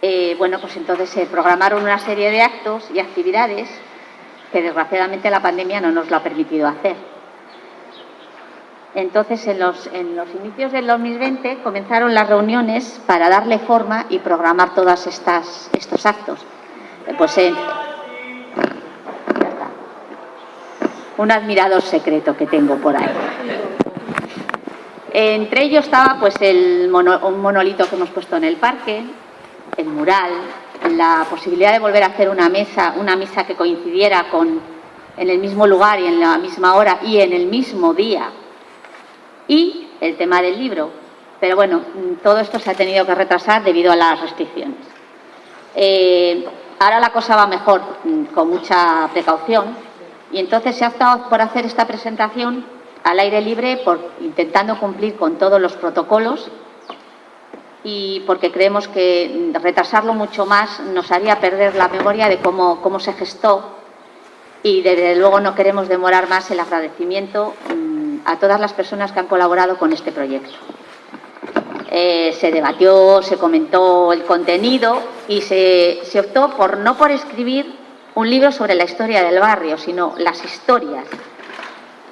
eh, bueno, pues entonces se programaron una serie de actos y actividades que desgraciadamente la pandemia no nos lo ha permitido hacer. Entonces, en los, inicios del 2020 comenzaron las reuniones para darle forma y programar todos estos actos. Pues un admirador secreto que tengo por ahí. Entre ellos estaba pues el un monolito que hemos puesto en el parque, el mural, la posibilidad de volver a hacer una mesa, una misa que coincidiera con en el mismo lugar y en la misma hora y en el mismo día. Y el tema del libro. Pero bueno, todo esto se ha tenido que retrasar debido a las restricciones. Eh, ahora la cosa va mejor, con mucha precaución, y entonces se ha optado por hacer esta presentación al aire libre, por, intentando cumplir con todos los protocolos y porque creemos que retrasarlo mucho más nos haría perder la memoria de cómo, cómo se gestó y desde luego no queremos demorar más el agradecimiento mm, a todas las personas que han colaborado con este proyecto. Eh, se debatió, se comentó el contenido y se, se optó por no por escribir un libro sobre la historia del barrio, sino las historias.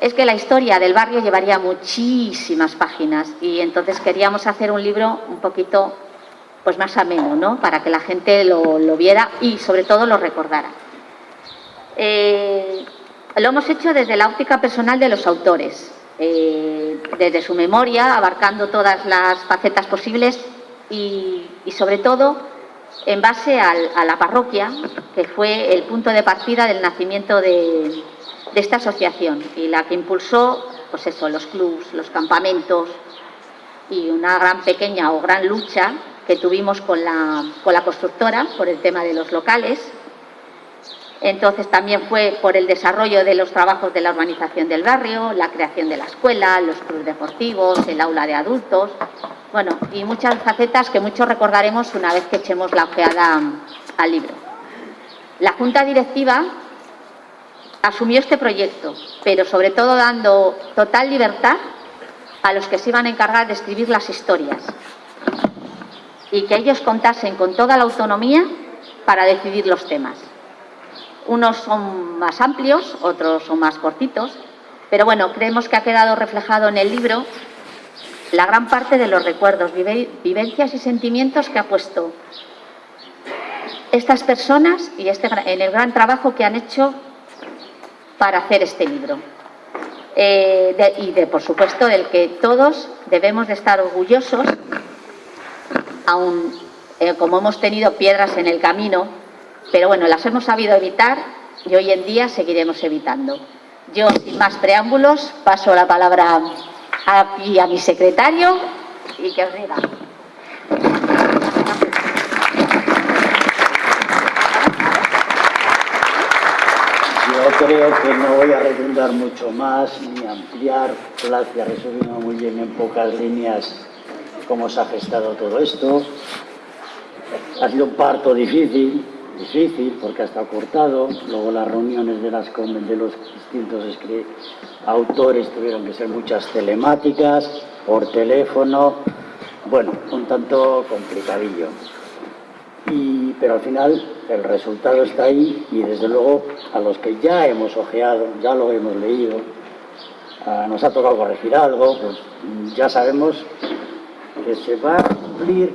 Es que la historia del barrio llevaría muchísimas páginas y entonces queríamos hacer un libro un poquito pues más ameno, ¿no? Para que la gente lo, viera y sobre todo lo recordara. Eh, lo hemos hecho desde la óptica personal de los autores, eh, desde su memoria, abarcando todas las facetas posibles y sobre todo en base a la parroquia, que fue el punto de partida del nacimiento de, esta asociación y la que impulsó, pues eso, los clubs, los campamentos y una gran pequeña o gran lucha que tuvimos con la, con la constructora por el tema de los locales. Entonces también fue por el desarrollo de los trabajos de la urbanización del barrio, la creación de la escuela, los clubes deportivos, el aula de adultos, bueno, y muchas facetas que muchos recordaremos una vez que echemos la ojeada al libro. La Junta Directiva asumió este proyecto, pero sobre todo dando total libertad a los que se iban a encargar de escribir las historias y que ellos contasen con toda la autonomía para decidir los temas. Unos son más amplios, otros son más cortitos, pero bueno, creemos que ha quedado reflejado en el libro la gran parte de los recuerdos, vivencias y sentimientos que ha puesto estas personas y este, en el gran trabajo que han hecho para hacer este libro. Eh, y de, por supuesto, del que todos debemos de estar orgullosos, aun eh, como hemos tenido piedras en el camino, pero bueno, las hemos sabido evitar y hoy en día seguiremos evitando. Yo, sin más preámbulos, paso la palabra y a mi secretario y que os diga. Creo que no voy a redundar mucho más ni ampliar. Flacia resumido muy bien en pocas líneas cómo se ha gestado todo esto. Ha sido un parto difícil, difícil porque ha estado cortado, luego las reuniones de, las, de los distintos autores tuvieron que ser muchas telemáticas, por teléfono, bueno, un tanto complicadillo. Y, pero al final el resultado está ahí y desde luego a los que ya hemos ojeado, ya lo hemos leído, nos ha tocado corregir algo, pues ya sabemos que se va a cumplir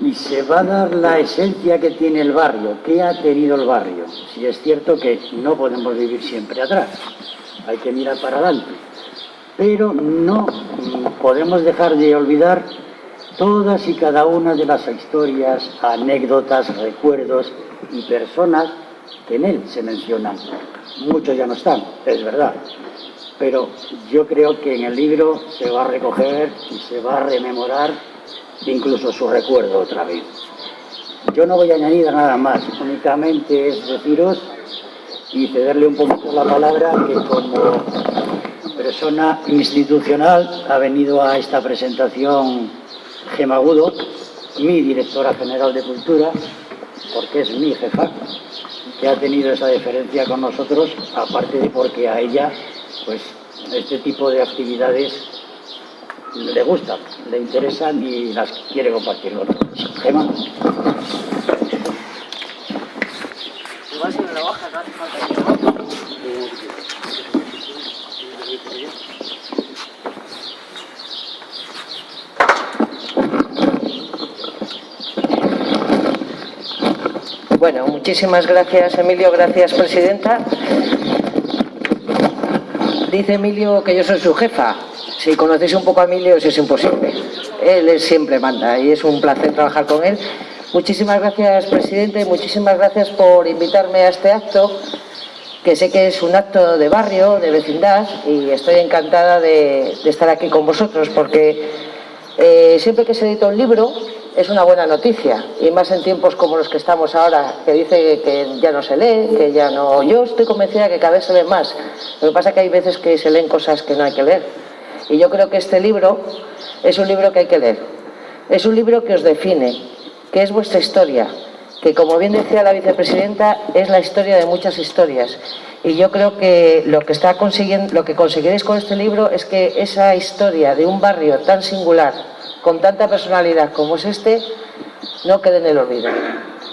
y se va a dar la esencia que tiene el barrio, que ha tenido el barrio. Si es cierto que no podemos vivir siempre atrás, hay que mirar para adelante. Pero no podemos dejar de olvidar todas y cada una de las historias, anécdotas, recuerdos y personas que en él se mencionan. Muchos ya no están, es verdad, pero yo creo que en el libro se va a recoger y se va a rememorar incluso su recuerdo otra vez. Yo no voy a añadir nada más, únicamente es deciros y cederle un poquito la palabra que como persona institucional ha venido a esta presentación Gemagudo, mi directora general de Cultura, porque es mi jefa, que ha tenido esa diferencia con nosotros, aparte de porque a ella, pues, este tipo de actividades le gustan, le interesan y las quiere compartir con nosotros. Gemma. Bueno, muchísimas gracias Emilio, gracias Presidenta. Dice Emilio que yo soy su jefa. Si conocéis un poco a Emilio es imposible. Él siempre manda y es un placer trabajar con él. Muchísimas gracias Presidente, muchísimas gracias por invitarme a este acto que sé que es un acto de barrio, de vecindad y estoy encantada de, estar aquí con vosotros porque eh, siempre que se edita un libro es una buena noticia y más en tiempos como los que estamos ahora que dice que ya no se lee, que ya no... Yo estoy convencida que cada vez se lee más. Lo que pasa es que hay veces que se leen cosas que no hay que leer. Y yo creo que este libro es un libro que hay que leer. Es un libro que os define, que es vuestra historia, que como bien decía la vicepresidenta, es la historia de muchas historias. Y yo creo que lo que, está consiguiendo, lo que conseguiréis con este libro es que esa historia de un barrio tan singular, con tanta personalidad como es este, no quede en el olvido.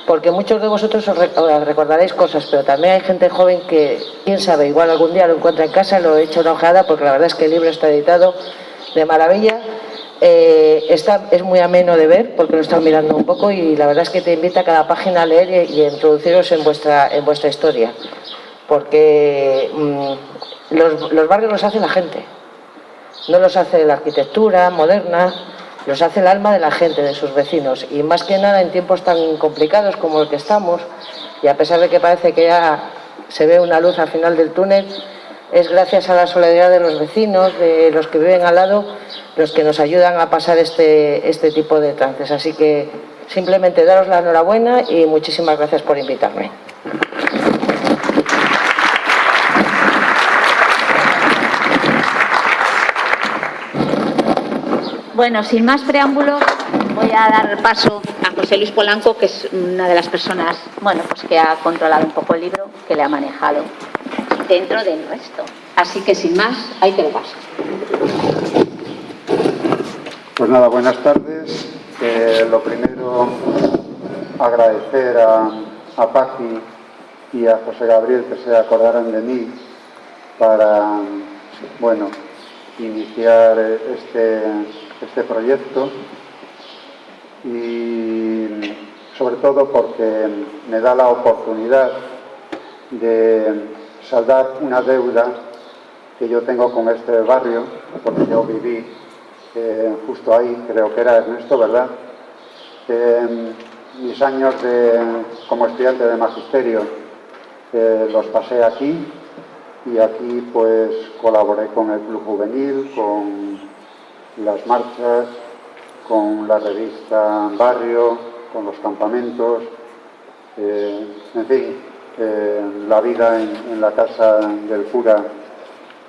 Porque muchos de vosotros os recordaréis cosas, pero también hay gente joven que, quién sabe, igual algún día lo encuentra en casa, lo he hecho una ojeada, porque la verdad es que el libro está editado de maravilla. Eh, es muy ameno de ver, porque lo están mirando un poco, y la verdad es que te invita a cada página a leer y, a introduciros en vuestra, en vuestra historia. Porque mm, los, los barrios los hace la gente, no los hace la arquitectura moderna, los hace el alma de la gente, de sus vecinos. Y más que nada en tiempos tan complicados como el que estamos, y a pesar de que parece que ya se ve una luz al final del túnel, es gracias a la solidaridad de los vecinos, de los que viven al lado, los que nos ayudan a pasar este, este tipo de trances. Así que simplemente daros la enhorabuena y muchísimas gracias por invitarme. Bueno, sin más preámbulos, voy a dar paso a José Luis Polanco, que es una de las personas bueno, pues que ha controlado un poco el libro, que le ha manejado dentro del resto. Así que sin más, ahí te lo paso. Pues nada, buenas tardes. Eh, lo primero, agradecer a, a Paqui y a José Gabriel que se acordaran de mí para, bueno, iniciar este este proyecto y sobre todo porque me da la oportunidad de saldar una deuda que yo tengo con este barrio, porque yo viví eh, justo ahí, creo que era Ernesto, ¿verdad? mis años de, como estudiante de magisterio eh, los pasé aquí y aquí pues colaboré con el Club Juvenil, con las marchas, con la revista Barrio, con los campamentos, eh, en fin, la vida en, la casa del cura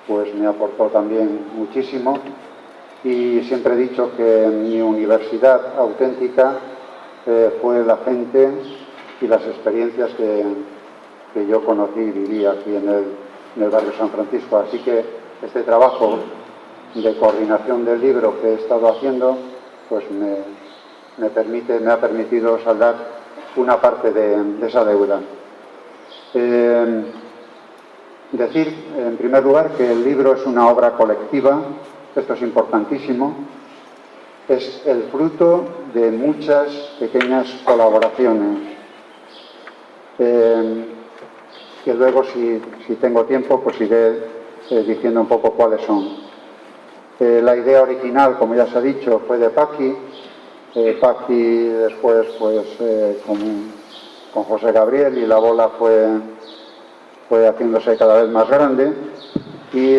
pues me aportó también muchísimo y siempre he dicho que mi universidad auténtica eh, fue la gente y las experiencias que, que yo conocí y viví aquí en el, en el barrio San Francisco. Así que este trabajo de coordinación del libro que he estado haciendo, pues me, permite, me ha permitido saldar una parte de, esa deuda. Eh, decir, en primer lugar, que el libro es una obra colectiva, esto es importantísimo, es el fruto de muchas pequeñas colaboraciones, eh, que luego, si, tengo tiempo, pues iré eh, diciendo un poco cuáles son. Eh, la idea original, como ya se ha dicho, fue de Paqui. Paqui después, pues, eh, José Gabriel y la bola fue, fue haciéndose cada vez más grande y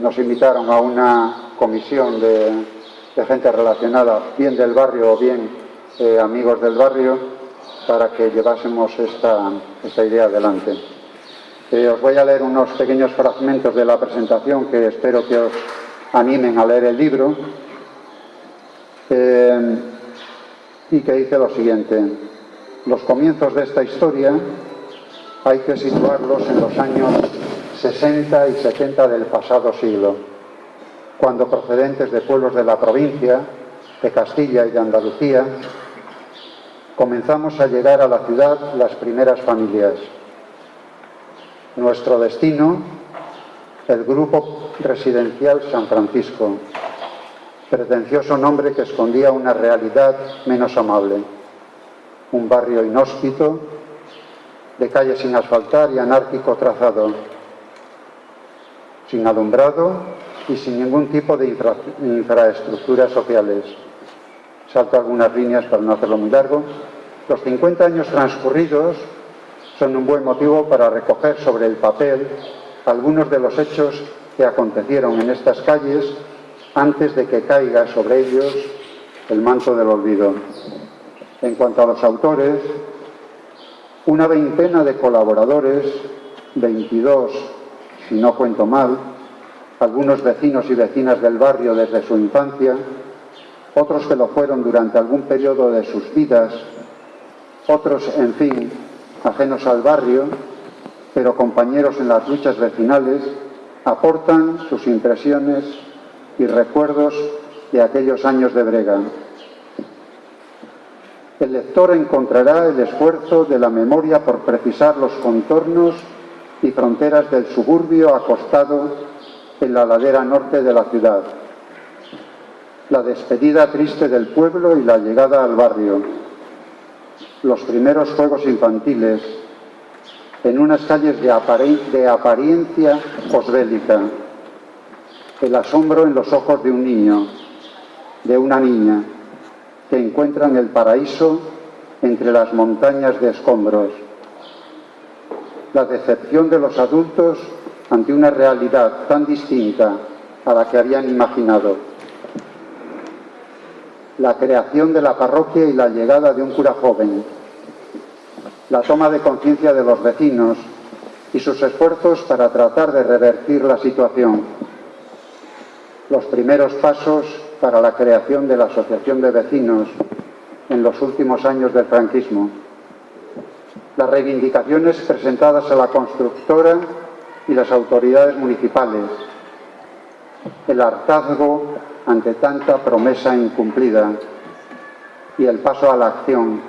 nos invitaron a una comisión de, gente relacionada, bien del barrio o bien amigos del barrio, para que llevásemos esta, idea adelante. os voy a leer unos pequeños fragmentos de la presentación que espero que os animen a leer el libro, eh, y que dice lo siguiente, los comienzos de esta historia hay que situarlos en los años 60 y 70 del pasado siglo. cuando procedentes de pueblos de la provincia, de Castilla y de Andalucía, comenzamos a llegar a la ciudad las primeras familias. Nuestro destino, el Grupo Residencial San Francisco, pretencioso nombre que escondía una realidad menos amable. Un barrio inhóspito, de calles sin asfaltar y anárquico trazado, sin alumbrado y sin ningún tipo de infraestructuras sociales. Salto algunas líneas para no hacerlo muy largo. Los 50 años transcurridos son un buen motivo para recoger sobre el papel algunos de los hechos que acontecieron en estas calles antes de que caiga sobre ellos el manto del olvido. En cuanto a los autores, una veintena de colaboradores, 22 si no cuento mal, algunos vecinos y vecinas del barrio desde su infancia, otros que lo fueron durante algún periodo de sus vidas, otros, en fin, ajenos al barrio, pero compañeros en las luchas vecinales, aportan sus impresiones y recuerdos de aquellos años de brega. El lector encontrará el esfuerzo de la memoria por precisar los contornos y fronteras del suburbio acostado en la ladera norte de la ciudad. La despedida triste del pueblo y la llegada al barrio. Los primeros juegos infantiles en unas calles de, apariencia posbélica. El asombro en los ojos de un niño, de una niña, que encuentran el paraíso entre las montañas de escombros. La decepción de los adultos ante una realidad tan distinta a la que habían imaginado. La creación de la parroquia y la llegada de un cura joven. La toma de conciencia de los vecinos y sus esfuerzos para tratar de revertir la situación. Los primeros pasos para la creación de la Asociación de Vecinos en los últimos años del franquismo. Las reivindicaciones presentadas a la constructora y las autoridades municipales. El hartazgo ante tanta promesa incumplida y el paso a la acción,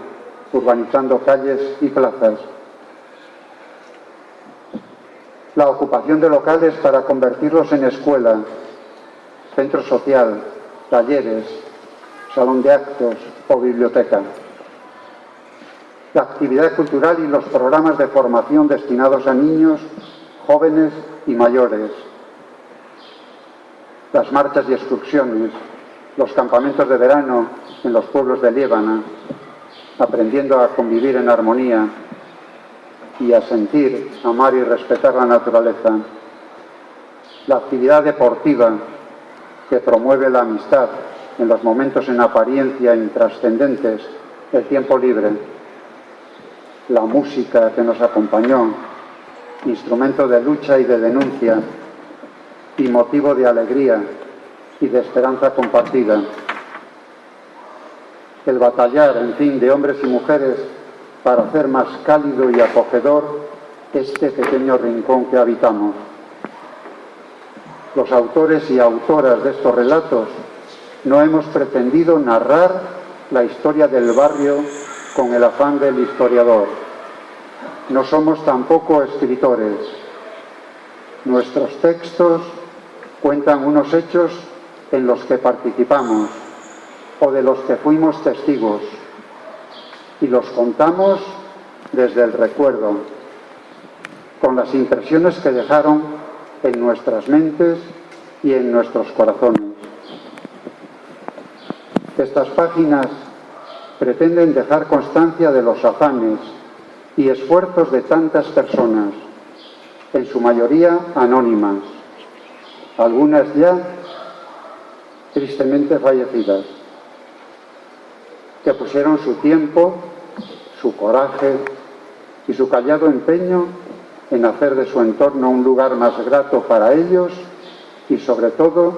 urbanizando calles y plazas. La ocupación de locales para convertirlos en escuela, centro social, talleres, salón de actos o biblioteca. La actividad cultural y los programas de formación destinados a niños, jóvenes y mayores. Las marchas y excursiones, los campamentos de verano en los pueblos de Líbana, aprendiendo a convivir en armonía y a sentir, amar y respetar la naturaleza. La actividad deportiva que promueve la amistad en los momentos en apariencia intrascendentes del tiempo libre. La música que nos acompañó, instrumento de lucha y de denuncia y motivo de alegría y de esperanza compartida. El batallar, en fin, de hombres y mujeres para hacer más cálido y acogedor este pequeño rincón que habitamos. Los autores y autoras de estos relatos no hemos pretendido narrar la historia del barrio con el afán del historiador. No somos tampoco escritores. Nuestros textos cuentan unos hechos en los que participamos o de los que fuimos testigos y los contamos desde el recuerdo, con las impresiones que dejaron en nuestras mentes y en nuestros corazones. Estas páginas pretenden dejar constancia de los afanes y esfuerzos de tantas personas, en su mayoría anónimas, algunas ya tristemente fallecidas, que pusieron su tiempo, su coraje y su callado empeño en hacer de su entorno un lugar más grato para ellos y sobre todo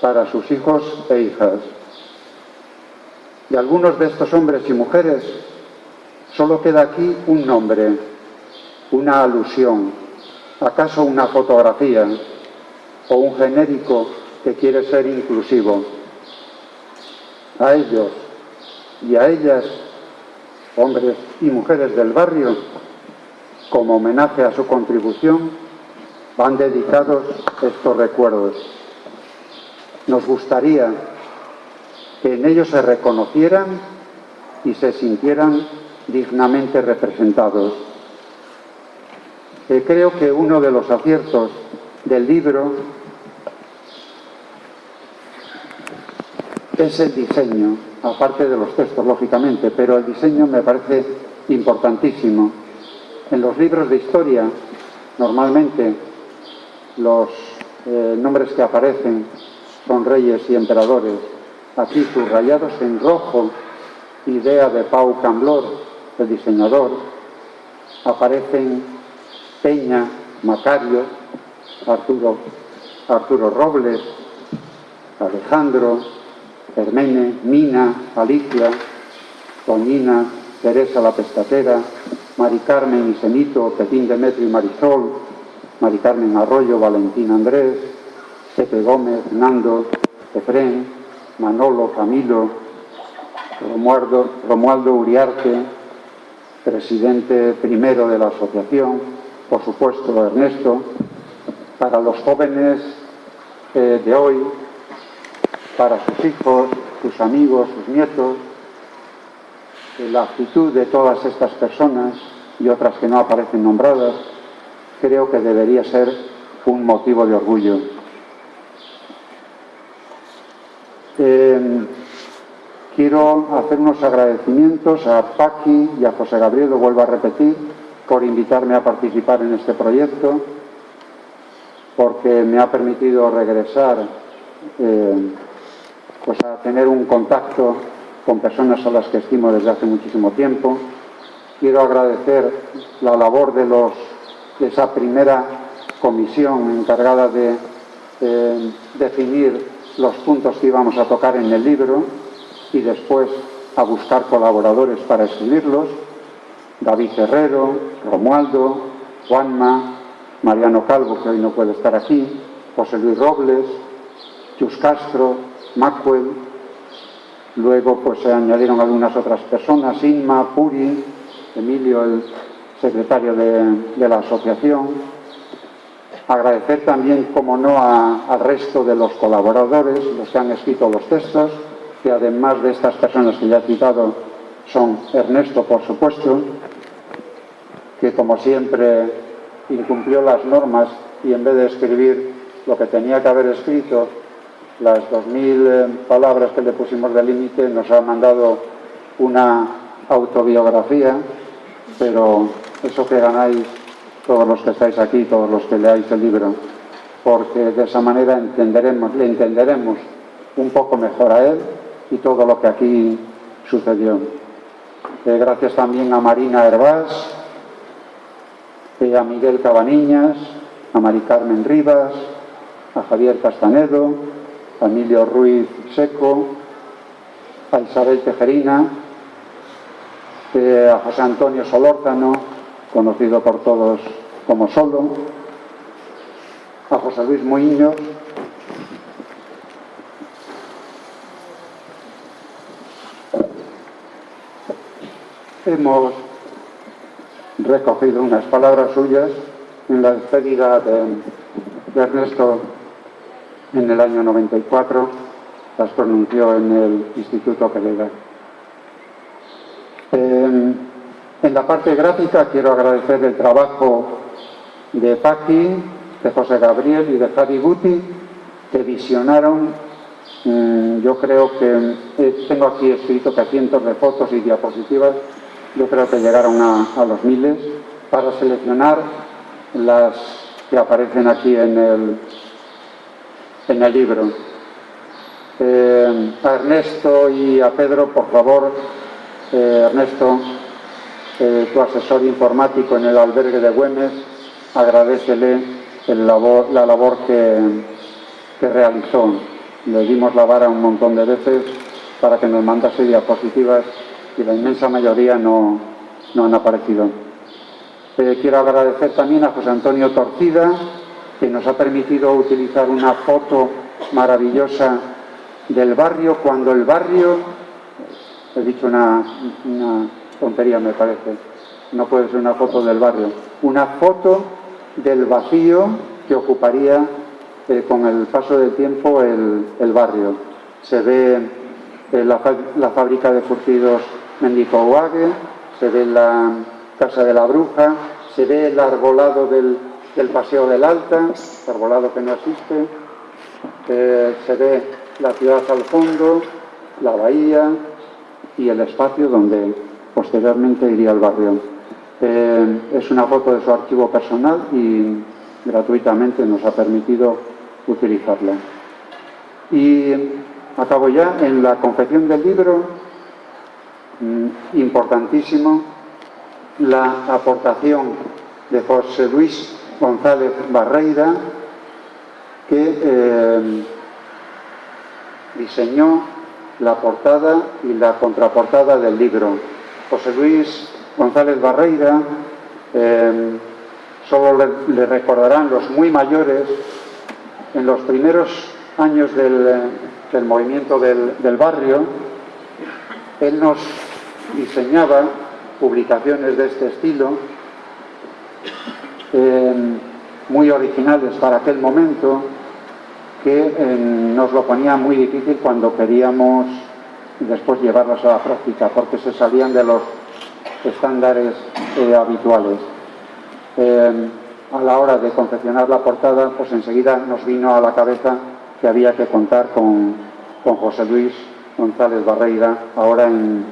para sus hijos e hijas. De algunos de estos hombres y mujeres solo queda aquí un nombre, una alusión, acaso una fotografía o un genérico que quiere ser inclusivo. A ellos y a ellas, hombres y mujeres del barrio, como homenaje a su contribución, van dedicados estos recuerdos. Nos gustaría que en ellos se reconocieran y se sintieran dignamente representados. Eh, creo que uno de los aciertos del libro es el diseño, aparte de los textos, lógicamente, pero el diseño me parece importantísimo. En los libros de historia, normalmente, los eh, nombres que aparecen son reyes y emperadores, aquí subrayados en rojo, idea de Pau Camblor, el diseñador, aparecen Peña, Macario, Arturo, Arturo Robles, Alejandro, Hermene, Mina, Alicia, Toñina, Teresa la Pescatera, Mari Carmen y Senito, Pepín Demetrio y Marisol, Mari Carmen Arroyo, Valentín Andrés, Pepe Gómez, Nando, Efrén, Manolo, Camilo, Romualdo, Uriarte, presidente primero de la asociación, por supuesto Ernesto, para los jóvenes eh, de hoy, para sus hijos, sus amigos, sus nietos, la actitud de todas estas personas y otras que no aparecen nombradas, creo que debería ser un motivo de orgullo. Eh, quiero hacer unos agradecimientos a Paqui y a José Gabriel, lo vuelvo a repetir, por invitarme a participar en este proyecto, porque me ha permitido regresar eh, pues a tener un contacto con personas a las que estimo desde hace muchísimo tiempo. Quiero agradecer la labor de, esa primera comisión encargada de eh, definir los puntos que íbamos a tocar en el libro y después a buscar colaboradores para escribirlos. David Herrero, Romualdo, Juanma, Mariano Calvo, que hoy no puede estar aquí, José Luis Robles, Chus Castro, Macwell, luego pues se añadieron algunas otras personas, Inma, Puri, Emilio, el secretario de, la asociación. Agradecer también, como no, al resto de los colaboradores, los que han escrito los textos, que además de estas personas que ya he citado, son Ernesto, por supuesto, que como siempre incumplió las normas y en vez de escribir lo que tenía que haber escrito, las dos mil eh, palabras que le pusimos de límite, nos ha mandado una autobiografía, pero eso que ganáis todos los que estáis aquí, todos los que leáis el libro, porque de esa manera entenderemos, le entenderemos un poco mejor a él y todo lo que aquí sucedió. Eh, gracias también a Marina Hervás, eh, a Miguel Cabaniñas, a Mari Carmen Rivas, a Javier Castanedo, a Emilio Ruiz Seco, a Isabel Tejerina, eh, a José Antonio Solórzano, conocido por todos como Solo, a José Luis Moiños, hemos recogido unas palabras suyas en la despedida de, Ernesto en el año 94, las pronunció en el Instituto Pereira. En, en la parte gráfica quiero agradecer el trabajo de Paqui, de José Gabriel y de Javi Guti, que visionaron, mm, yo creo que eh, tengo aquí escrito que cientos de fotos y diapositivas yo creo que llegaron a, los miles, para seleccionar las que aparecen aquí en el, en el libro. Eh, a Ernesto y a Pedro, por favor, eh, Ernesto, eh, tu asesor informático en el albergue de Güemes, agradecele la labor que, que realizó. Le dimos la vara un montón de veces para que nos mandase diapositivas y la inmensa mayoría no, han aparecido. Quiero agradecer también a José Antonio Torcida, que nos ha permitido utilizar una foto maravillosa del barrio, cuando el barrio, he dicho una, tontería me parece, no puede ser una foto del barrio, una foto del vacío que ocuparía eh, con el paso del tiempo el, barrio. Se ve eh, la, la fábrica de curtidos Mendicouague, se ve la Casa de la Bruja, se ve el arbolado del, del Paseo del Alta, arbolado que no existe, se ve la ciudad al fondo, la bahía y el espacio donde posteriormente iría el barrio. Eh, es una foto de su archivo personal y gratuitamente nos ha permitido utilizarla. Y acabo ya en la confección del libro, mm, importantísimo, la aportación de José Luis González Barreira, que eh, diseñó la portada y la contraportada del libro. José Luis González Barreira, eh, solo le, le recordarán los muy mayores, en los primeros años del, del movimiento del, del barrio, él nos diseñaba publicaciones de este estilo, eh, muy originales para aquel momento, que eh, nos lo ponía muy difícil cuando queríamos después llevarlas a la práctica, porque se salían de los estándares eh, habituales. Eh, a la hora de confeccionar la portada, pues enseguida nos vino a la cabeza que había que contar con, con José Luis González Barreira, ahora en,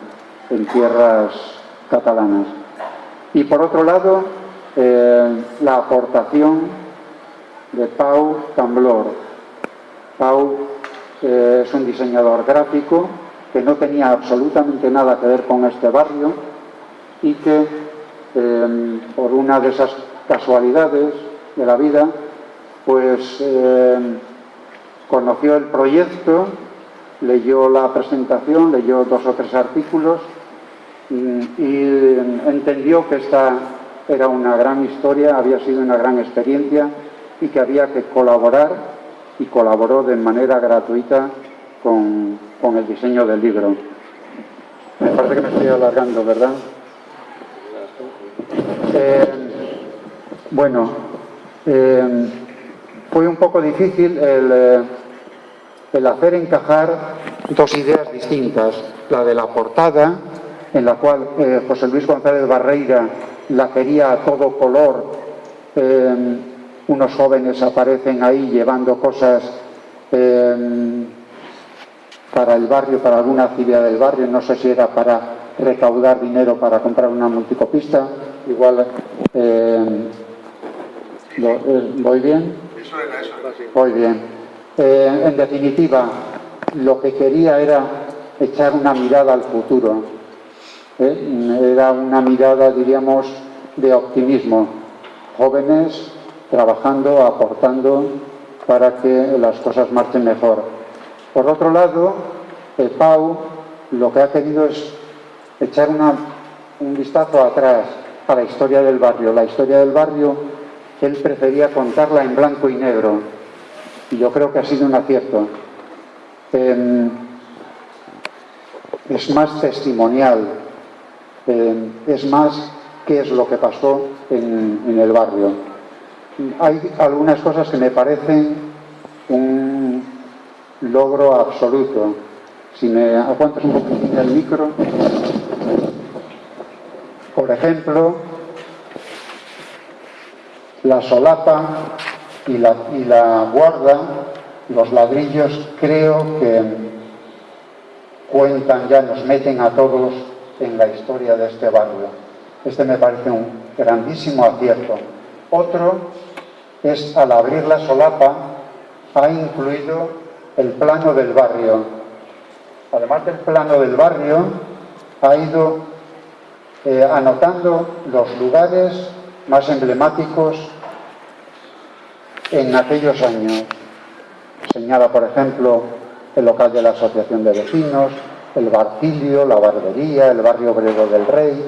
en tierras catalanas. Y por otro lado, eh, la aportación de Pau Camblor. Pau eh, es un diseñador gráfico que no tenía absolutamente nada que ver con este barrio y que eh, por una de esas casualidades de la vida, pues conoció el proyecto, leyó la presentación, leyó dos o tres artículos y, y entendió que esta era una gran historia, había sido una gran experiencia y que había que colaborar y colaboró de manera gratuita con, con el diseño del libro. Me parece que me estoy alargando, ¿verdad? Eh, bueno, eh, fue un poco difícil el, eh, el hacer encajar dos ideas distintas. La de la portada, en la cual José Luis González Barreira la quería a todo color. eh, unos jóvenes aparecen ahí llevando cosas eh, para el barrio, para alguna actividad del barrio, no sé si era para recaudar dinero para comprar una multicopista, igual eh, lo- eh, ¿voy bien? Voy bien. Eh, en definitiva, lo que quería era echar una mirada al futuro. ¿Eh? Era una mirada, diríamos, de optimismo. Jóvenes trabajando, aportando para que las cosas marchen mejor. Por otro lado, eh, Pau lo que ha querido es echar un vistazo atrás a la historia del barrio. La historia del barrio él prefería contarla en blanco y negro. Y yo creo que ha sido un acierto. Es más testimonial, em, es más qué es lo que pasó en, en el barrio. Hay algunas cosas que me parecen un logro absoluto. Si me aguantas un poquitín el micro. Por ejemplo, la solapa y la, y la guarda, los ladrillos, creo que cuentan ya, nos meten a todos en la historia de este barrio. Este me parece un grandísimo acierto. Otro es, al abrir la solapa, ha incluido el plano del barrio. Además del plano del barrio, ha ido eh, anotando los lugares más emblemáticos en aquellos años. Señala, por ejemplo, el local de la Asociación de Vecinos, el barcilio, la barbería, el barrio obrero del Rey,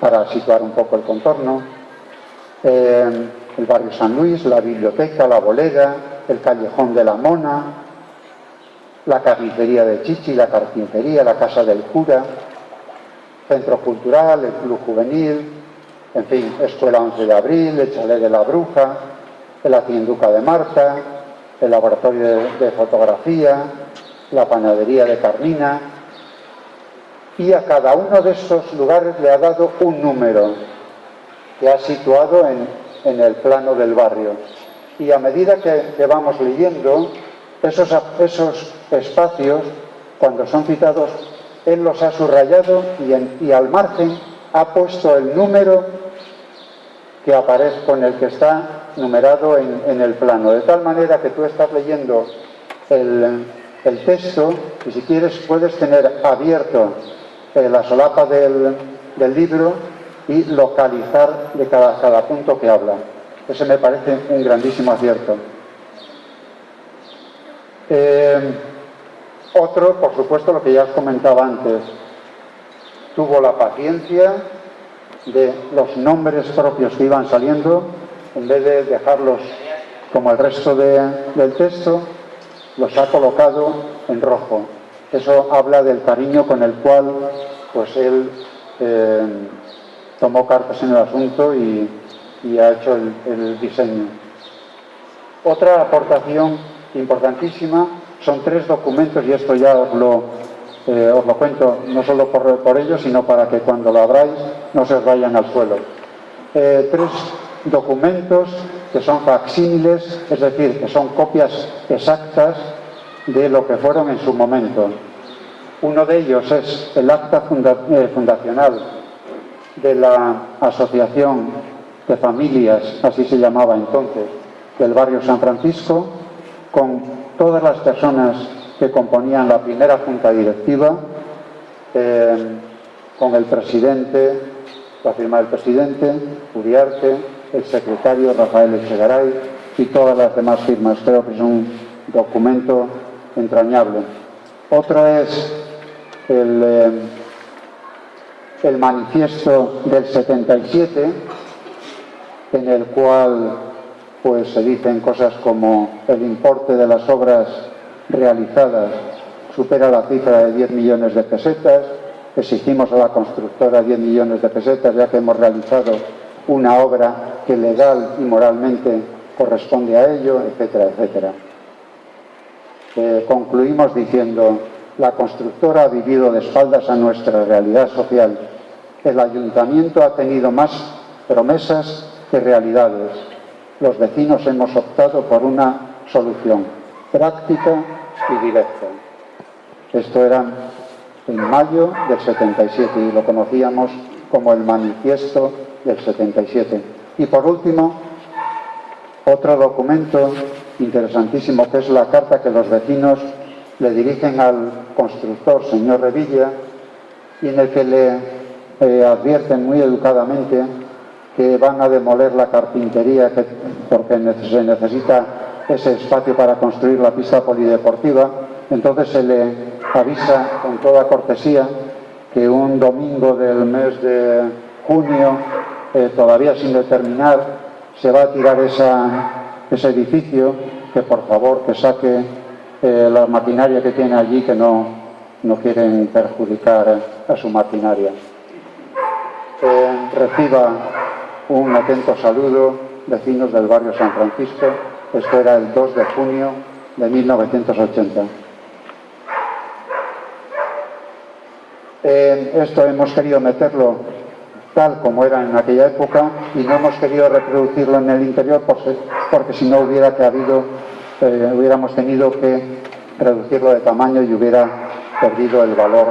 para situar un poco el contorno, eh, el barrio San Luis, la biblioteca, la bolera, el Callejón de la Mona, la carnicería de Chichi, la carpintería, la Casa del Cura, Centro Cultural, el Club Juvenil, en fin, Escuela 11 de Abril, el Chalet de la Bruja, el Hacienduca de Marta, el Laboratorio de, de Fotografía, la Panadería de Carmina, y a cada uno de esos lugares le ha dado un número que ha situado en, en el plano del barrio. Y a medida que, vamos leyendo, esos, esos, espacios, cuando son citados, él los ha subrayado y, en, y, al margen ha puesto el número que aparece con el que está numerado en, en el plano. De tal manera que tú estás leyendo el, el texto y si quieres puedes tener abierto eh, la solapa del, libro y localizar de cada, punto que habla. Ese me parece un grandísimo acierto. Eh, otro, por supuesto, lo que ya os comentaba antes, tuvo la paciencia de los nombres propios que iban saliendo, en vez de dejarlos como el resto de, del texto, los ha colocado en rojo. Eso habla del cariño con el cual pues él eh, tomó cartas en el asunto y, ha hecho el, el, diseño. Otra aportación importantísima son tres documentos y esto ya os lo, eh, os lo cuento no solo por, por ello, sino para que cuando lo abráis no se os vayan al suelo. Eh, tres documentos que son facsímiles, es decir, que son copias exactas de lo que fueron en su momento. Uno de ellos es el acta eh, fundacional de la Asociación de Familias, así se llamaba entonces, del barrio San Francisco, con todas las personas que componían la primera junta directiva, eh, con el presidente, la firma del presidente, Uriarte, el secretario Rafael Echegaray y todas las demás firmas. Creo que es un documento entrañable. Otro es el, eh, el manifiesto del 77, en el cual pues se dicen cosas como el importe de las obras realizadas supera la cifra de 10 millones de pesetas, exigimos a la constructora 10 millones de pesetas ya que hemos realizado una obra que legal y moralmente corresponde a ello, etcétera, etcétera. Eh, concluimos diciendo, la constructora ha vivido de espaldas a nuestra realidad social. El ayuntamiento ha tenido más promesas que realidades. Los vecinos hemos optado por una solución práctica y directa. Esto era en mayo del 77 y lo conocíamos como el manifiesto del 77. Y por último, otro documento interesantísimo que es la carta que los vecinos le dirigen al constructor, señor Revilla, y en el que le eh, advierten muy educadamente que van a demoler la carpintería que, porque se necesita ese espacio para construir la pista polideportiva. Entonces se le avisa con toda cortesía que un domingo del mes de junio, eh, todavía sin determinar, se va a tirar esa, ese edificio, que por favor que saque eh, la maquinaria que tiene allí, que no, no quieren perjudicar a su maquinaria. Eh, reciba un atento saludo, vecinos del barrio San Francisco. Esto era el 2 de junio de 1980. Eh, esto hemos querido meterlo tal como era en aquella época y no hemos querido reproducirlo en el interior porque, si no hubiera cabido, eh, hubiéramos tenido que reducirlo de tamaño y hubiera perdido el valor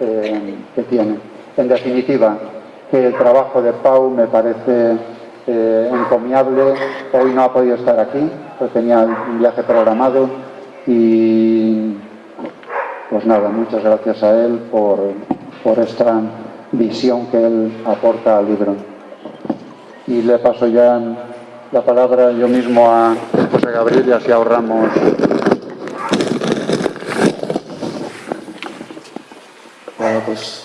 eh, que tiene. En definitiva, que el trabajo de Pau me parece eh, encomiable. Hoy no ha podido estar aquí, pues tenía un viaje programado y pues nada, muchas gracias a él por, por esta visión que él aporta al libro. Y le paso ya la palabra yo mismo a José Gabriel y así ahorramos. Bueno, pues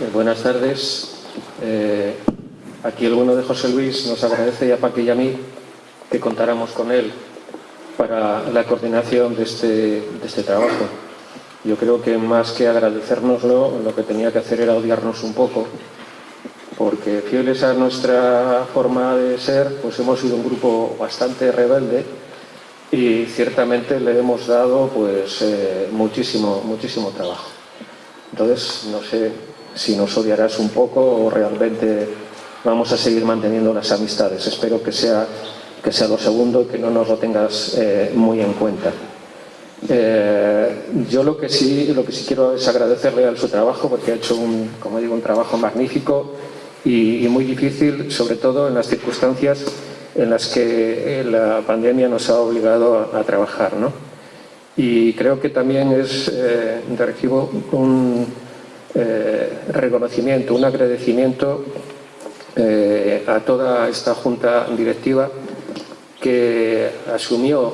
eh, buenas tardes. Eh, aquí el bueno de José Luis nos agradece a Paqui y a mí que contáramos con él para la coordinación de este, de este trabajo. Yo creo que más que agradecérnoslo, lo que tenía que hacer era odiarnos un poco, porque fieles a nuestra forma de ser, pues hemos sido un grupo bastante rebelde y ciertamente le hemos dado pues eh, muchísimo, muchísimo trabajo. Entonces, no sé si nos odiarás un poco o realmente vamos a seguir manteniendo las amistades. Espero que sea, que sea lo segundo y que no nos lo tengas eh, muy en cuenta. Eh, yo lo que, sí, lo que sí quiero es agradecerle a su trabajo porque ha hecho, un, como digo, un trabajo magnífico y, muy difícil, sobre todo en las circunstancias en las que eh, la pandemia nos ha obligado a, trabajar. ¿no? Y creo que también es eh, de recibo un reconocimiento, un agradecimiento a toda esta junta directiva que asumió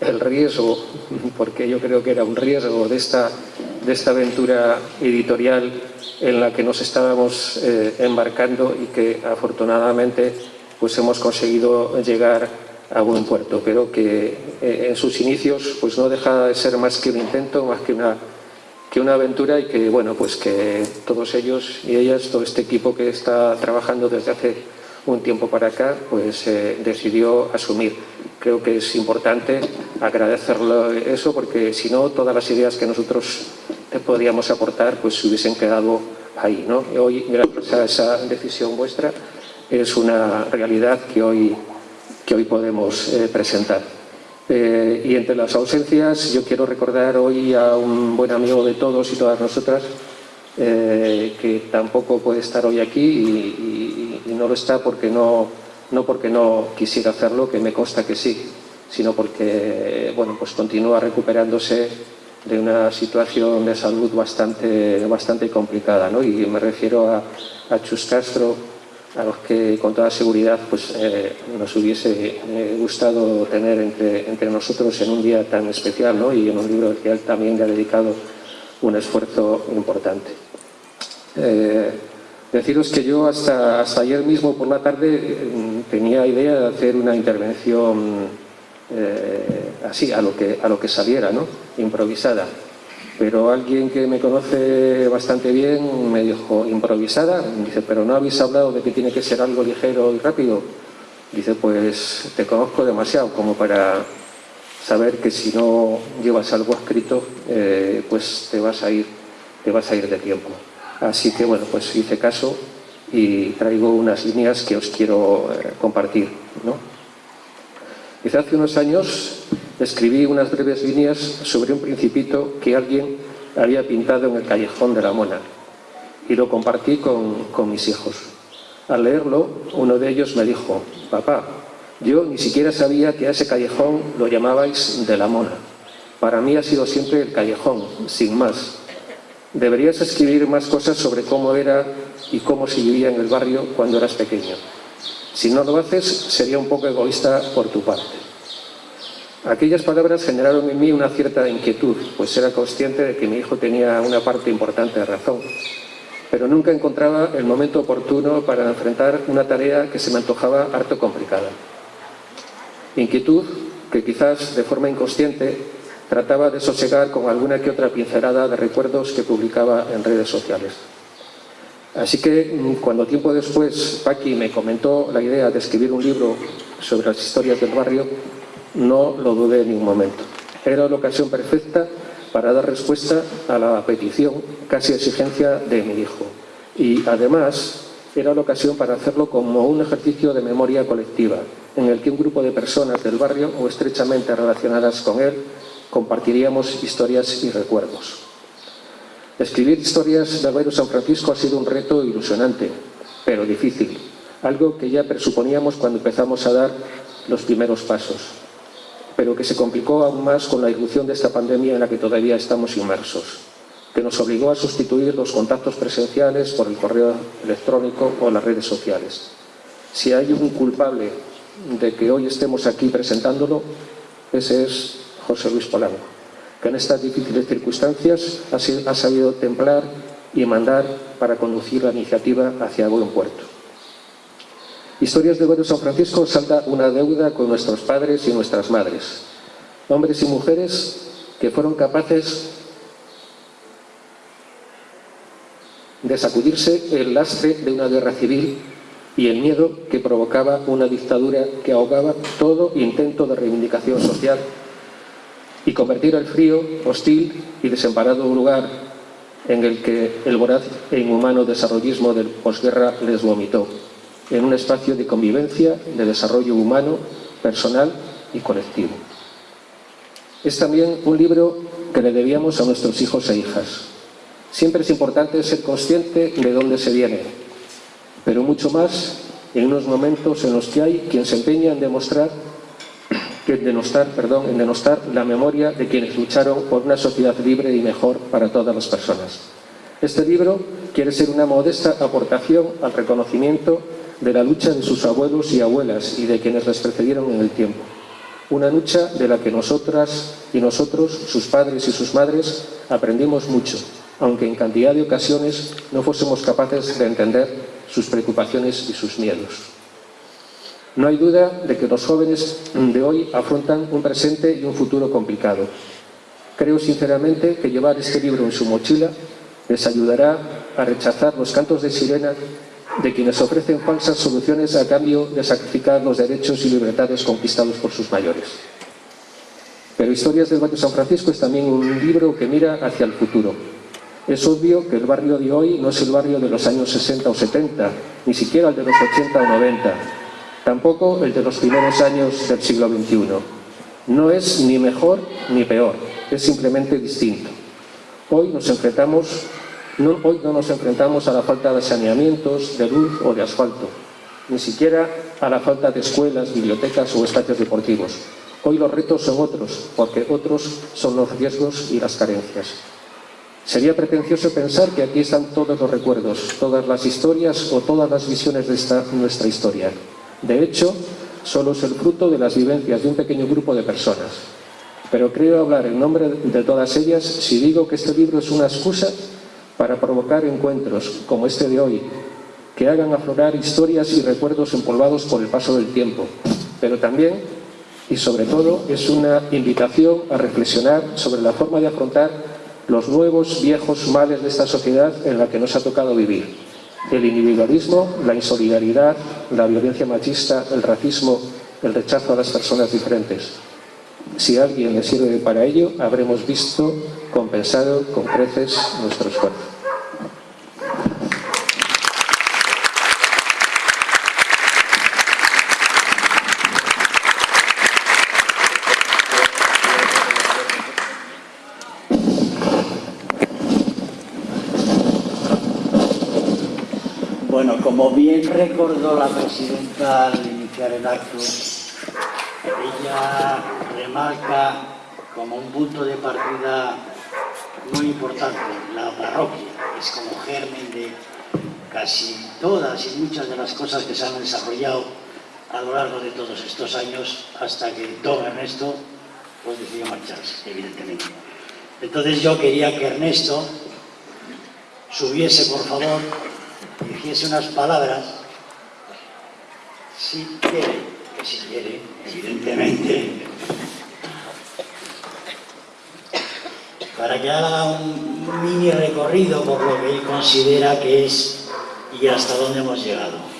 el riesgo, porque yo creo que era un riesgo de esta, de esta aventura editorial en la que nos estábamos eh, embarcando y que afortunadamente pues hemos conseguido llegar a buen puerto, pero que eh, en sus inicios pues no deja de ser más que un intento, más que una, que una aventura y que bueno pues que todos ellos y ellas, todo este equipo que está trabajando desde hace un tiempo para acá, pues eh, decidió asumir. Creo que es importante agradecerlo eso porque si no, todas las ideas que nosotros podíamos aportar pues se hubiesen quedado ahí. ¿no? hoy, gracias a esa decisión vuestra, es una realidad que hoy, que hoy podemos eh, presentar. Eh, y entre las ausencias, yo quiero recordar hoy a un buen amigo de todos y todas nosotras, que tampoco puede estar hoy aquí y, no lo está porque no, no porque no quisiera hacerlo, que me consta que sí, sino porque bueno, pues continúa recuperándose de una situación de salud bastante, bastante complicada. ¿no? Y me refiero a, Chus Castro, a los que con toda seguridad pues, eh, nos hubiese eh, gustado tener entre, entre, nosotros en un día tan especial ¿no? y en un libro que él también le ha dedicado un esfuerzo importante. Eh, deciros que yo hasta, hasta ayer mismo por la tarde tenía idea de hacer una intervención eh, así, a lo, que, a lo que saliera, ¿no? improvisada. Pero alguien que me conoce bastante bien me dijo, improvisada, dice, pero no habéis hablado de que tiene que ser algo ligero y rápido. Dice, pues te conozco demasiado como para saber que si no llevas algo escrito, eh, pues te vas, a ir, te vas a ir de tiempo. Así que bueno, pues hice caso y traigo unas líneas que os quiero eh, compartir. ¿no? Hace unos años escribí unas breves líneas sobre un principito que alguien había pintado en el callejón de la Mona y lo compartí con, con mis hijos. Al leerlo, uno de ellos me dijo, papá, yo ni siquiera sabía que a ese callejón lo llamabais de la Mona. Para mí ha sido siempre el callejón, sin más. Deberías escribir más cosas sobre cómo era y cómo se vivía en el barrio cuando eras pequeño. Si no lo haces, sería un poco egoísta por tu parte. Aquellas palabras generaron en mí una cierta inquietud, pues era consciente de que mi hijo tenía una parte importante de razón, pero nunca encontraba el momento oportuno para enfrentar una tarea que se me antojaba harto complicada. Inquietud que quizás de forma inconsciente trataba de sosegar con alguna que otra pincelada de recuerdos que publicaba en redes sociales. Así que mm, cuando tiempo después Paqui me comentó la idea de escribir un libro sobre las historias del barrio, no lo dudé en ningún momento. Era la ocasión perfecta para dar respuesta a la petición, casi exigencia de mi hijo. Y además era la ocasión para hacerlo como un ejercicio de memoria colectiva, en el que un grupo de personas del barrio o estrechamente relacionadas con él compartiríamos historias y recuerdos. Escribir historias del Bairro San Francisco ha sido un reto ilusionante, pero difícil, algo que ya presuponíamos cuando empezamos a dar los primeros pasos, pero que se complicó aún más con la irrupción de esta pandemia en la que todavía estamos inmersos, que nos obligó a sustituir los contactos presenciales por el correo electrónico o las redes sociales. Si hay un culpable de que hoy estemos aquí presentándolo, ese es José Luis Polanco que en estas difíciles circunstancias ha sabido templar y mandar para conducir la iniciativa hacia buen puerto. Historias del barrio San Francisco salta una deuda con nuestros padres y nuestras madres. Hombres y mujeres que fueron capaces de sacudirse el lastre de una guerra civil y el miedo que provocaba una dictadura que ahogaba todo intento de reivindicación social y convertir el frío, hostil y desemparado lugar en el que el voraz e inhumano desarrollismo del posguerra les vomitó, en un espacio de convivencia, de desarrollo humano, personal y colectivo. Es también un libro que le debíamos a nuestros hijos e hijas. Siempre es importante ser consciente de dónde se viene, pero mucho más en unos momentos en los que hay quien se empeña en demostrar que denostar, perdón, en denostar la memoria de quienes lucharon por una sociedad libre y mejor para todas las personas. Este libro quiere ser una modesta aportación al reconocimiento de la lucha de sus abuelos y abuelas y de quienes les precedieron en el tiempo. Una lucha de la que nosotras y nosotros, sus padres y sus madres, aprendimos mucho, aunque en cantidad de ocasiones no fuésemos capaces de entender sus preocupaciones y sus miedos. No hay duda de que los jóvenes de hoy afrontan un presente y un futuro complicado. Creo sinceramente que llevar este libro en su mochila les ayudará a rechazar los cantos de sirena de quienes ofrecen falsas soluciones a cambio de sacrificar los derechos y libertades conquistados por sus mayores. Pero Historias del Barrio San Francisco es también un libro que mira hacia el futuro. Es obvio que el barrio de hoy no es el barrio de los años 60 o 70, ni siquiera el de los 80 o 90, tampoco el de los primeros años del siglo XXI. No es ni mejor ni peor, es simplemente distinto. Hoy nos enfrentamos, no, hoy no nos enfrentamos a la falta de saneamientos, de luz o de asfalto, ni siquiera a la falta de escuelas, bibliotecas o espacios deportivos. Hoy los retos son otros, porque otros son los riesgos y las carencias. Sería pretencioso pensar que aquí están todos los recuerdos, todas las historias o todas las visiones de esta, nuestra historia. De hecho, solo es el fruto de las vivencias de un pequeño grupo de personas. Pero creo hablar en nombre de todas ellas si digo que este libro es una excusa para provocar encuentros como este de hoy, que hagan aflorar historias y recuerdos empolvados por el paso del tiempo, pero también y sobre todo es una invitación a reflexionar sobre la forma de afrontar los nuevos viejos males de esta sociedad en la que nos ha tocado vivir el individualismo, la insolidaridad, la violencia machista, el racismo, el rechazo a las personas diferentes. Si a alguien le sirve para ello, habremos visto compensado con creces nuestro esfuerzo. Bueno, como bien recordó la presidenta al iniciar el acto, ella remarca como un punto de partida muy importante la parroquia, es como germen de casi todas y muchas de las cosas que se han desarrollado a lo largo de todos estos años hasta que don Ernesto pues decidió marcharse, evidentemente. Entonces yo quería que Ernesto subiese, por favor, dijese unas palabras, si quiere, que si quiere, evidentemente, para que haga un mini recorrido por lo que él considera que es y hasta dónde hemos llegado.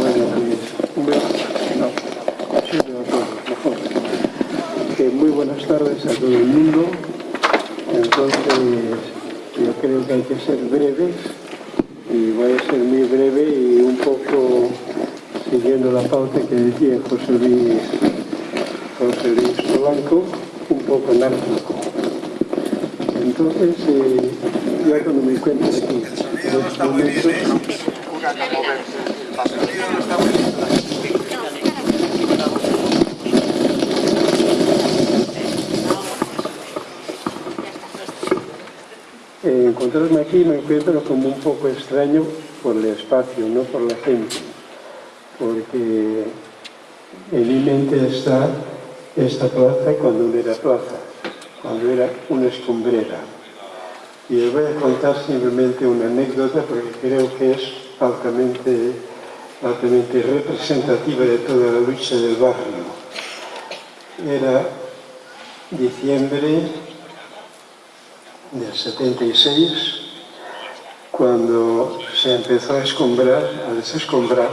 Bueno, pues, bueno, no, sí, pero todo, mejor. Que muy buenas tardes a todo el mundo. Entonces, yo creo que hay que ser breves y voy a ser muy breve y un poco siguiendo la pauta que decía José Luis, José Luis Polanco, un poco anárquico. Entonces, eh, ya cuando me encuentro aquí, en estos momentos, pongan a moverse el paseo no está muy Eh, encuentro como un poco extraño por el espacio, no por la gente, porque en mi mente está esta plaza cuando no era plaza, cuando era una escombrera. Y os voy a contar simplemente una anécdota porque creo que es altamente, altamente representativa de toda la lucha del barrio. Era diciembre del 76, cuando se empezó a escombrar, a desescombrar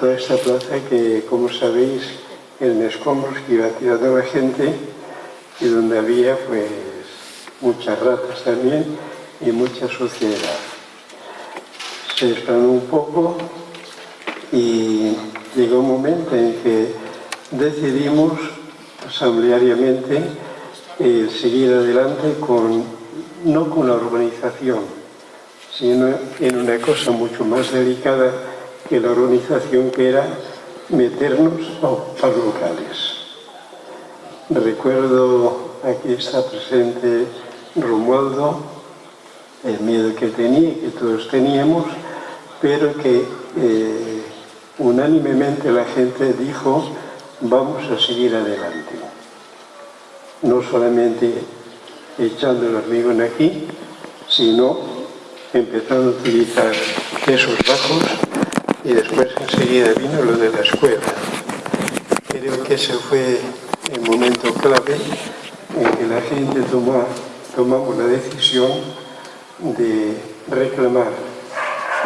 toda esta plaza que, como sabéis, en escombros que iba tirando la gente y donde había pues muchas ratas también y mucha suciedad. Se explanó un poco y llegó un momento en que decidimos asambleariamente eh, seguir adelante con, no con la urbanización, sino en una cosa mucho más delicada que la urbanización, que era meternos a los locales. Recuerdo, aquí está presente Romualdo, el miedo que tenía, que todos teníamos, pero que eh, unánimemente la gente dijo, vamos a seguir adelante. No solamente echando el hormigón aquí, sino empezando a utilizar esos bajos y después enseguida vino lo de la escuela. Creo que ese fue el momento clave en que la gente toma, tomamos la decisión de reclamar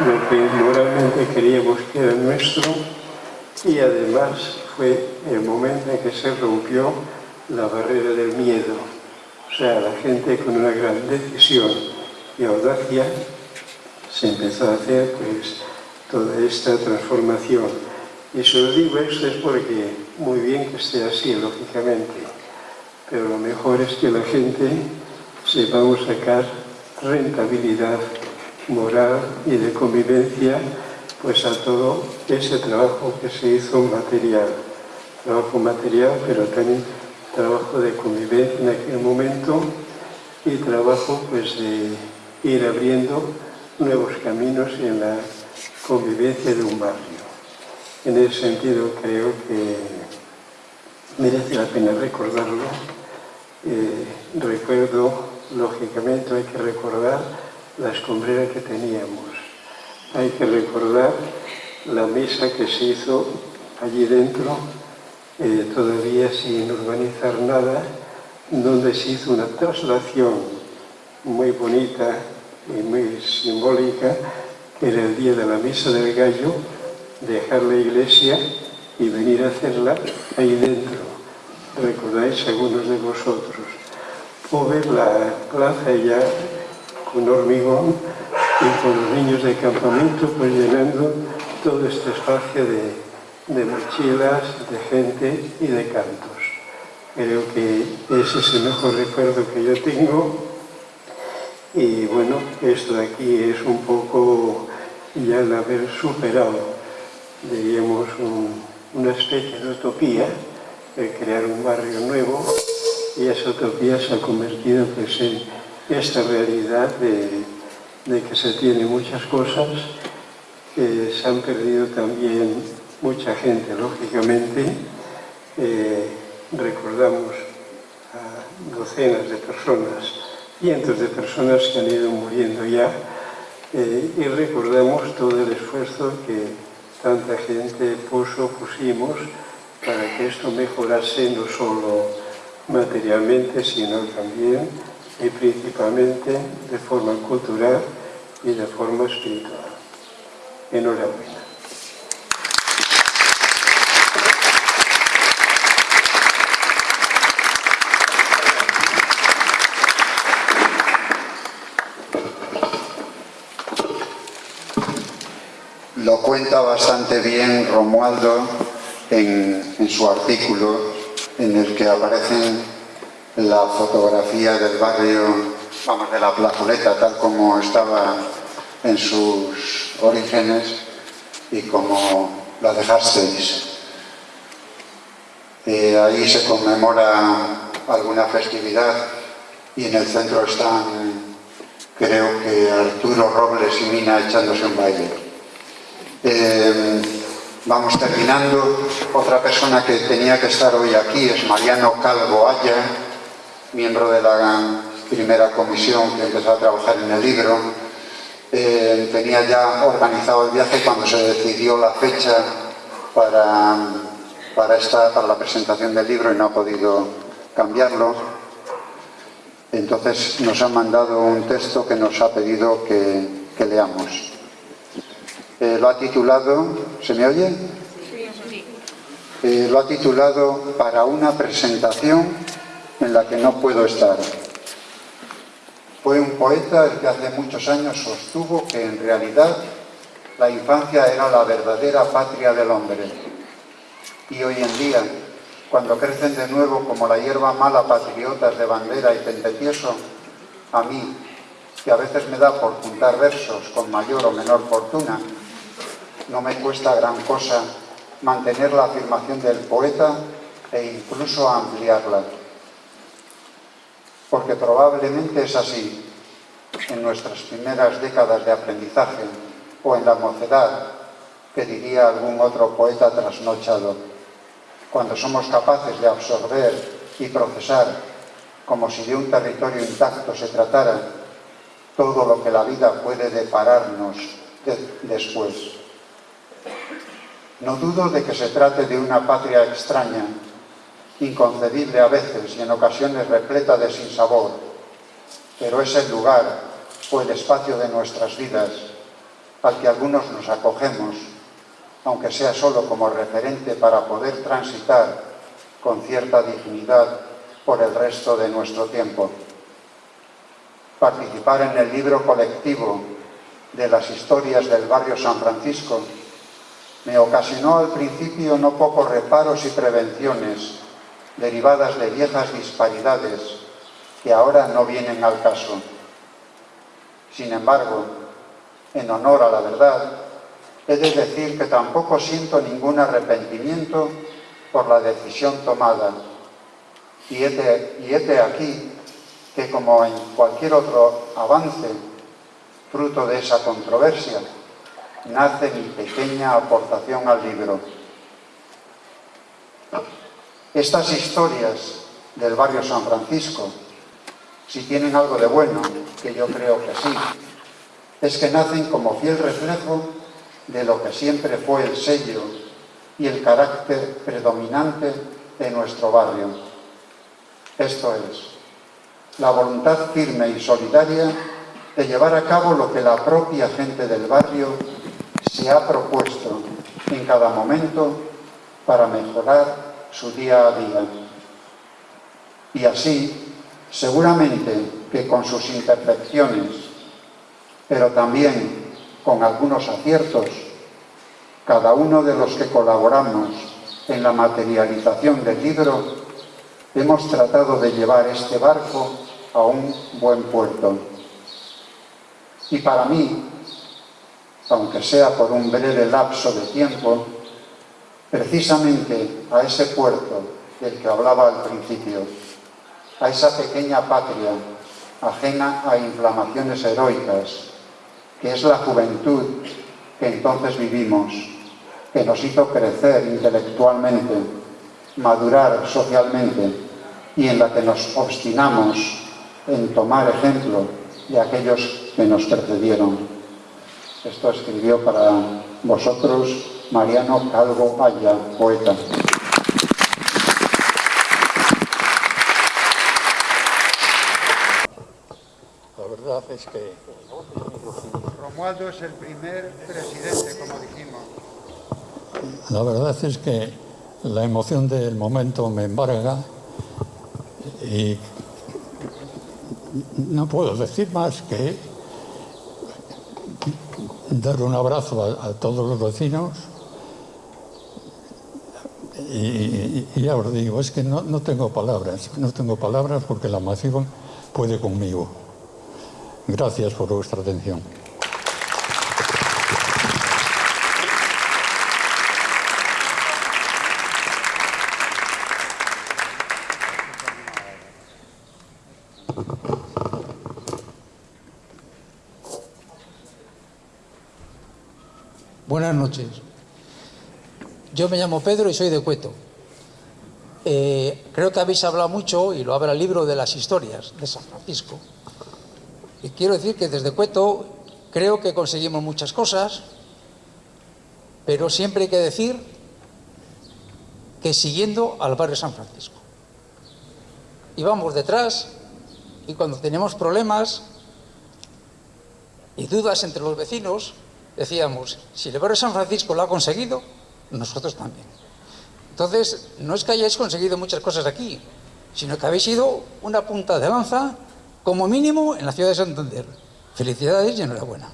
lo que moralmente queríamos que era nuestro y además fue el momento en que se rompió la barrera del miedo. O sea, la gente con una gran decisión y audacia se empezó a hacer pues toda esta transformación. Y se os digo esto es porque muy bien que esté así, lógicamente, pero lo mejor es que la gente sepamos sacar rentabilidad moral y de convivencia pues a todo ese trabajo que se hizo material. Trabajo material, pero también trabajo de convivencia en aquel momento y trabajo pues de ir abriendo nuevos caminos en la convivencia de un barrio. En ese sentido creo que merece la pena recordarlo. Eh, recuerdo, lógicamente hay que recordar la escombrera que teníamos. Hay que recordar la mesa que se hizo allí dentro, eh, todavía sin urbanizar nada, donde se hizo una traslación muy bonita y muy simbólica era el día de la misa del gallo, dejar la iglesia y venir a hacerla ahí dentro. Recordáis algunos de vosotros. O ver la plaza ya con hormigón y con los niños de campamento pues llenando todo este espacio de, de mochilas, de gente y de cantos. Creo que ese es el mejor recuerdo que yo tengo y bueno, esto de aquí es un poco ya el haber superado, diríamos, un, una especie de utopía, el crear un barrio nuevo, y esa utopía se ha convertido pues, en esta realidad de, de que se tiene muchas cosas, que se han perdido también mucha gente, lógicamente. Eh, recordamos a docenas de personas cientos de personas que han ido muriendo ya eh, y recordamos todo el esfuerzo que tanta gente puso, pusimos para que esto mejorase no solo materialmente, sino también y principalmente de forma cultural y de forma espiritual. Enhorabuena. Lo cuenta bastante bien Romualdo en, su artículo en el que aparecen la fotografía del barrio, vamos, de la plazoleta tal como estaba en sus orígenes y como la dejasteis. Eh, ahí se conmemora alguna festividad y en el centro están, creo que Arturo Robles y Mina echándose un baile. Eh, vamos terminando. Otra persona que tenía que estar hoy aquí es Mariano Calvo Aya, miembro de la primera comisión que empezó a trabajar en el libro. Eh, tenía ya organizado el viaje cuando se decidió la fecha para, para, esta, para la presentación del libro y no ha podido cambiarlo. Entonces nos ha mandado un texto que nos ha pedido que leamos. Eh, lo ha titulado, ¿se me oye? Eh, lo ha titulado Para una presentación en la que no puedo estar. Fue un poeta el que hace muchos años sostuvo que en realidad la infancia era la verdadera patria del hombre. Y hoy en día, cuando crecen de nuevo como la hierba mala patriotas de bandera y pentetieso, a mí, que a veces me da por juntar versos con mayor o menor fortuna, no me cuesta gran cosa mantener la afirmación del poeta e incluso ampliarla. Porque probablemente es así, en nuestras primeras décadas de aprendizaje o en la mocedad, que diría algún otro poeta trasnochado, cuando somos capaces de absorber y procesar como si de un territorio intacto se tratara todo lo que la vida puede depararnos de después. No dudo de que se trate de una patria extraña, inconcebible a veces y en ocasiones repleta de sinsabor, pero es el lugar o el espacio de nuestras vidas al que algunos nos acogemos, aunque sea solo como referente para poder transitar con cierta dignidad por el resto de nuestro tiempo. Participar en el libro colectivo de las historias del barrio San Francisco me ocasionó al principio no pocos reparos y prevenciones derivadas de viejas disparidades que ahora no vienen al caso. Sin embargo, en honor a la verdad, he de decir que tampoco siento ningún arrepentimiento por la decisión tomada. Y hete, y hete aquí que como en cualquier otro avance, fruto de esa controversia, nace mi pequeña aportación al libro. Estas historias del barrio San Francisco, si tienen algo de bueno, que yo creo que sí, es que nacen como fiel reflejo de lo que siempre fue el sello y el carácter predominante de nuestro barrio. Esto es, la voluntad firme y solidaria de llevar a cabo lo que la propia gente del barrio se ha propuesto en cada momento para mejorar su día a día. Y así, seguramente que con sus imperfecciones, pero también con algunos aciertos, cada uno de los que colaboramos en la materialización del libro, hemos tratado de llevar este barco a un buen puerto. Y para mí, aunque sea por un breve lapso de tiempo, precisamente a ese puerto del que hablaba al principio, a esa pequeña patria ajena a inflamaciones heroicas, que es la juventud que entonces vivimos, que nos hizo crecer intelectualmente, madurar socialmente y en la que nos obstinamos en tomar ejemplo de aquellos que nos precedieron. Esto escribió para vosotros Mariano Calvo Aya, poeta. La verdad es que... Romualdo es el primer presidente, como dijimos. La verdad es que la emoción del momento me embarga y no puedo decir más que dar un abrazo a, todos los vecinos y, ya os digo, es que no, no, tengo palabras, no tengo palabras porque la emoción puede conmigo. Gracias por vuestra atención. Buenas noches. Yo me llamo Pedro y soy de Cueto. Eh, creo que habéis hablado mucho, y lo habla el libro de las historias de San Francisco. Y quiero decir que desde Cueto creo que conseguimos muchas cosas, pero siempre hay que decir que siguiendo al barrio San Francisco. Íbamos detrás y cuando teníamos problemas y dudas entre los vecinos, decíamos, si el barrio San Francisco lo ha conseguido, nosotros también. Entonces, no es que hayáis conseguido muchas cosas aquí, sino que habéis sido una punta de lanza, como mínimo, en la ciudad de Santander. Felicidades y enhorabuena.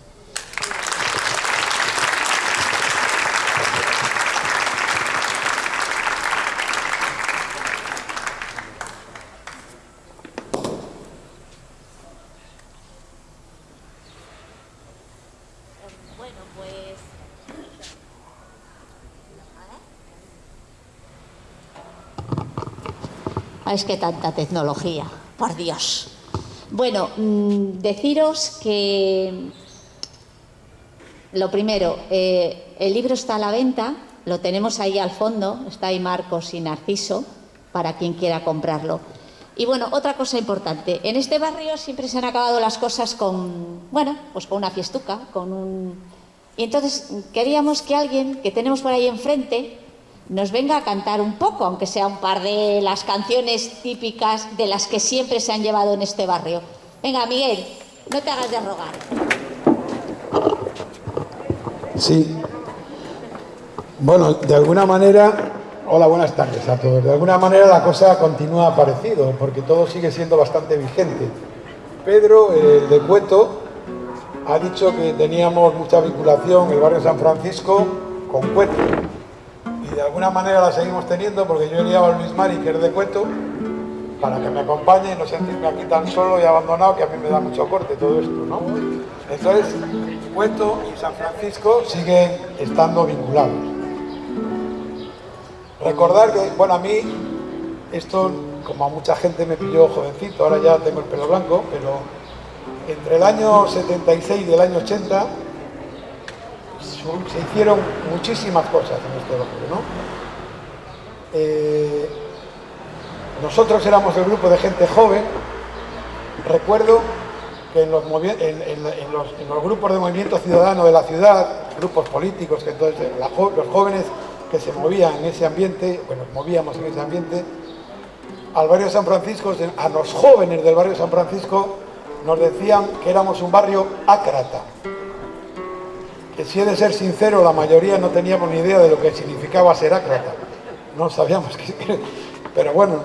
Bueno, pues... Ah, es que tanta tecnología, por Dios. Bueno, mm, deciros que lo primero, eh, el libro está a la venta, lo tenemos ahí al fondo, está ahí Marcos y Narciso, para quien quiera comprarlo. Y bueno, otra cosa importante, en este barrio siempre se han acabado las cosas con, bueno, pues con una fiestuca, con un... Y entonces queríamos que alguien que tenemos por ahí enfrente nos venga a cantar un poco, aunque sea un par de las canciones típicas de las que siempre se han llevado en este barrio. Venga, Miguel, no te hagas de rogar. Sí. Bueno, de alguna manera, hola, buenas tardes a todos. De alguna manera la cosa continúa parecido, porque todo sigue siendo bastante vigente. Pedro, el de Cueto, ha dicho que teníamos mucha vinculación el barrio San Francisco con Cueto. Y de alguna manera la seguimos teniendo, porque yo he liado a Luis Mari, que es de Cueto, para que me acompañe y no sentirme aquí tan solo y abandonado, que a mí me da mucho corte todo esto, ¿no? Entonces, Cueto y San Francisco siguen estando vinculados. Recordar que, bueno, a mí, esto, como a mucha gente me pilló jovencito, ahora ya tengo el pelo blanco, pero entre el año 76 y el año 80 se hicieron muchísimas cosas en este barrio, ¿no? Eh, nosotros éramos el grupo de gente joven, recuerdo que en los, grupos de movimiento ciudadano de la ciudad, grupos políticos, que entonces los jóvenes que se movían en ese ambiente, bueno, movíamos en ese ambiente, al barrio San Francisco, a los jóvenes del barrio San Francisco, nos decían que éramos un barrio ácrata. Que si he de ser sincero, la mayoría no teníamos ni idea de lo que significaba ser ácrata. No sabíamos qué pero bueno,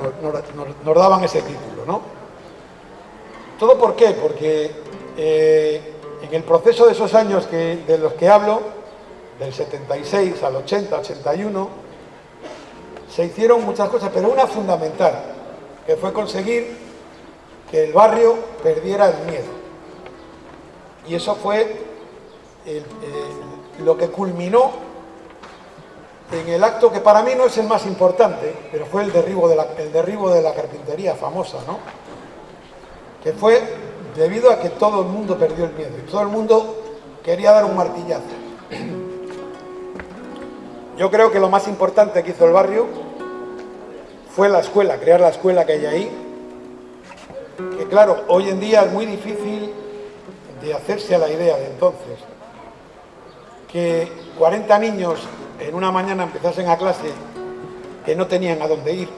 nos, daban ese título, ¿no? ¿Todo por qué? Porque eh, en el proceso de esos años que, de los que hablo, del 76 al 80, 81, se hicieron muchas cosas, pero una fundamental, que fue conseguir que el barrio perdiera el miedo. Y eso fue el, lo que culminó en el acto que para mí no es el más importante, pero fue el derribo de la, derribo de la carpintería famosa, ¿no? Que fue debido a que todo el mundo perdió el miedo y todo el mundo quería dar un martillazo. Yo creo que lo más importante que hizo el barrio fue la escuela, crear la escuela que hay ahí, que claro, hoy en día es muy difícil de hacerse a la idea de entonces, que 40 niños en una mañana empezasen a clase que no tenían a dónde ir.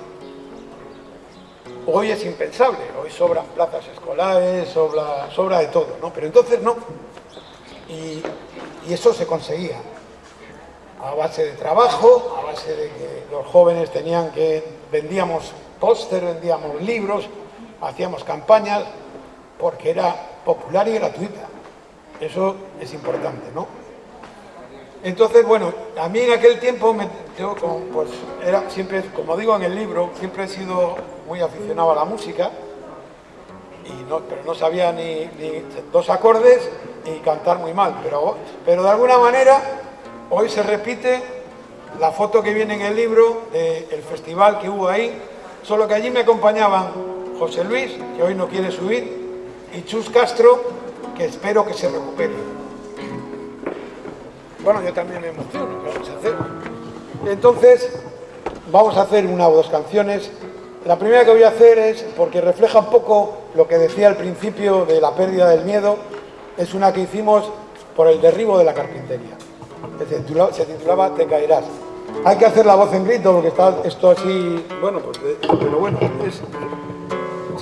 Hoy es impensable, hoy sobran plazas escolares, sobra, de todo, ¿no? Pero entonces no. Y, y eso se conseguía a base de trabajo, a base de que los jóvenes tenían que, vendíamos póster, vendíamos libros, hacíamos campañas, porque era popular y gratuita. Eso es importante, ¿no? Entonces, bueno, a mí en aquel tiempo, me, yo, pues, era siempre, como digo en el libro, siempre he sido muy aficionado a la música, y no, pero no sabía ni, ni, dos acordes y cantar muy mal, pero, pero de alguna manera hoy se repite la foto que viene en el libro del festival que hubo ahí, solo que allí me acompañaban José Luis, que hoy no quiere subir, y Chus Castro, que espero que se recupere. Bueno, yo también me emociono, ¿qué vamos a hacer? Entonces, vamos a hacer una o dos canciones. La primera que voy a hacer es, porque refleja un poco lo que decía al principio de la pérdida del miedo, es una que hicimos por el derribo de la carpintería. Se titulaba, se titulaba Te caerás. Hay que hacer la voz en grito porque está esto así, bueno, pues, de- pero bueno, es,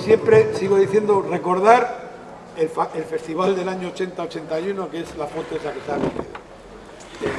siempre sigo diciendo recordar el festival del año 80-81, que es la foto esa que está Según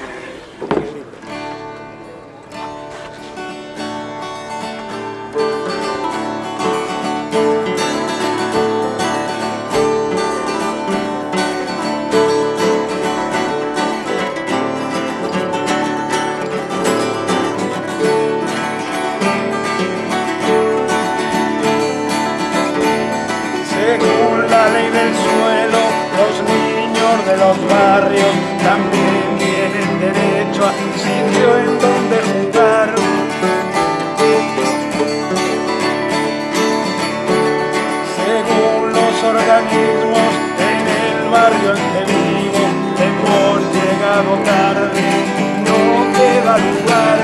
la ley del suelo, los niños de los barrios también a sitio en donde jugar. Según los organismos en el barrio en que vivo, hemos llegado tarde, no queda lugar.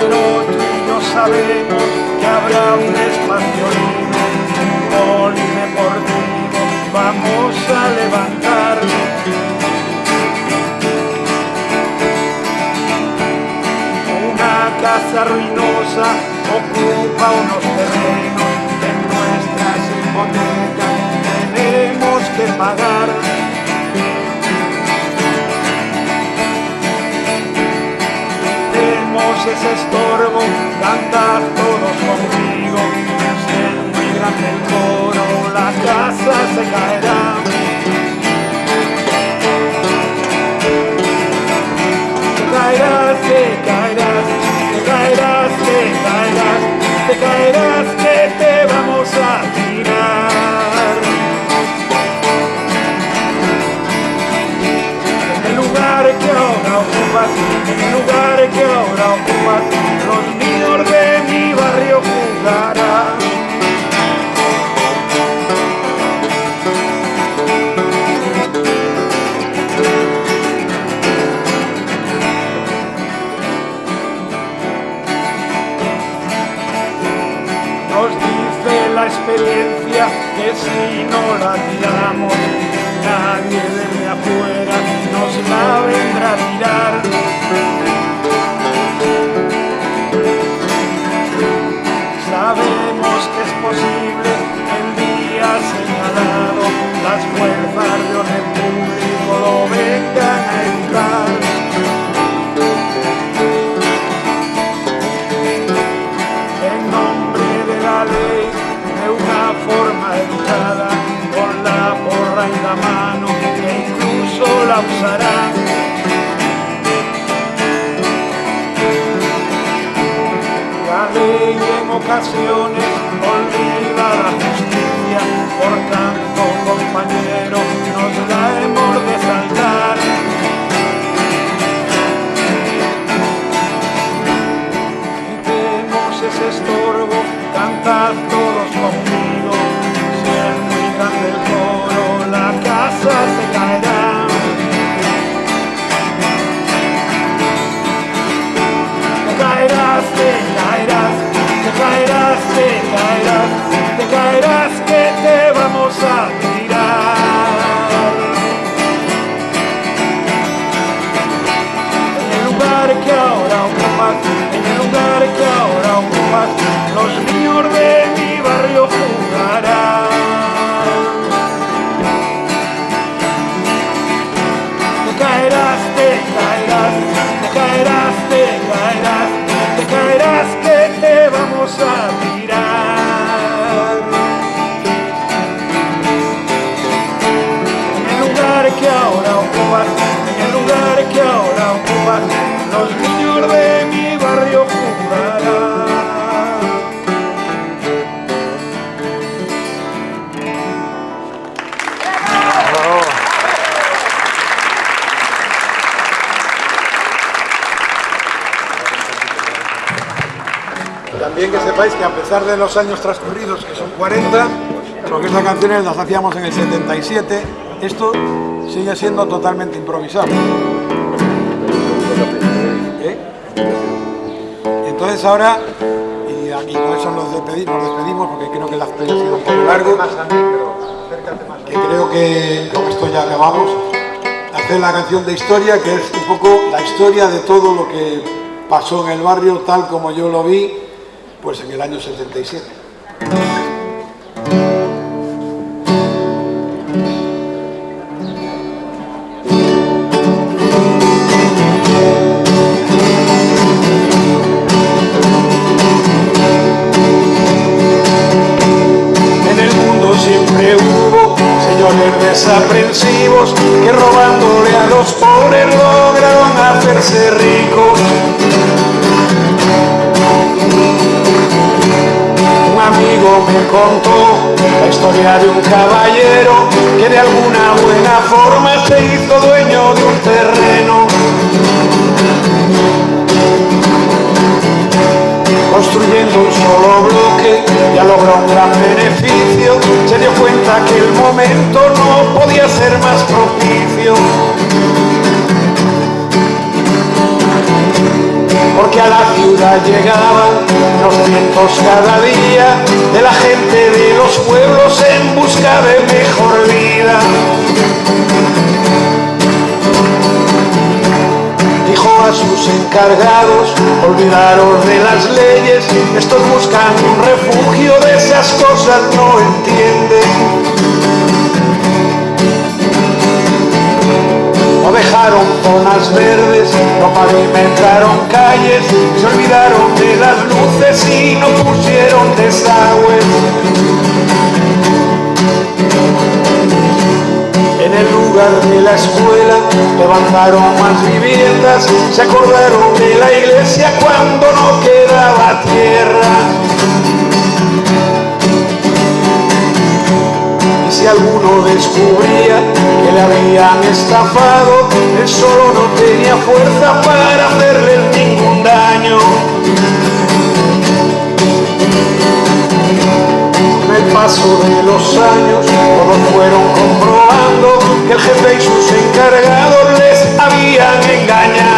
Pero tú y yo sabemos que habrá un espacio libre, un polideportivo, vamos a ruinosa ocupa unos terrenos en nuestras hipotecas tenemos que pagar. Quitemos ese estorbo, cantad todos conmigo. Es muy grande el coro, la casa se caerá. Te caerás, te caerás, te caerás, te caerás, te caerás que te vamos a tirar. En el lugar que ahora ocupas, en el lugar que ahora ocupas, los niños de mi barrio jugarán. Experiencia que si no la tiramos, nadie desde afuera nos la vendrá a tirar. Sabemos que es posible el día señalado las fuerzas de orden público lo vengan la mano, e incluso la usarán. La ley en ocasiones olvida pesar de los años transcurridos, que son 40, porque estas canciones las hacíamos en el 77, esto sigue siendo totalmente improvisado. ¿Eh? Entonces ahora, y aquí con eso nos despedimos, nos despedimos porque creo que la acto ya ha sido un poco largo, que creo que con esto ya acabamos, hacer la canción de historia, que es un poco la historia de todo lo que pasó en el barrio, tal como yo lo vi, pues en el año 77. De un caballero que de alguna buena forma se hizo dueño de un terreno. construyendo un solo bloque, ya logró un gran beneficio, se dio cuenta que el momento no podía ser más propicio. Porque a la ciudad llegaban los vientos cada día de la gente de los pueblos en busca de mejor vida. dijo a sus encargados, olvidaros de las leyes, estos buscan un refugio, de esas cosas no entienden. No dejaron zonas verdes, no pavimentaron calles, se olvidaron de las luces y no pusieron desagües. En el lugar de la escuela levantaron más viviendas, se acordaron de la iglesia cuando no quedaba tierra. Si alguno descubría que le habían estafado, él solo no tenía fuerza para hacerle ningún daño. Con el paso de los años, todos fueron comprobando que el jefe y sus encargados les habían engañado.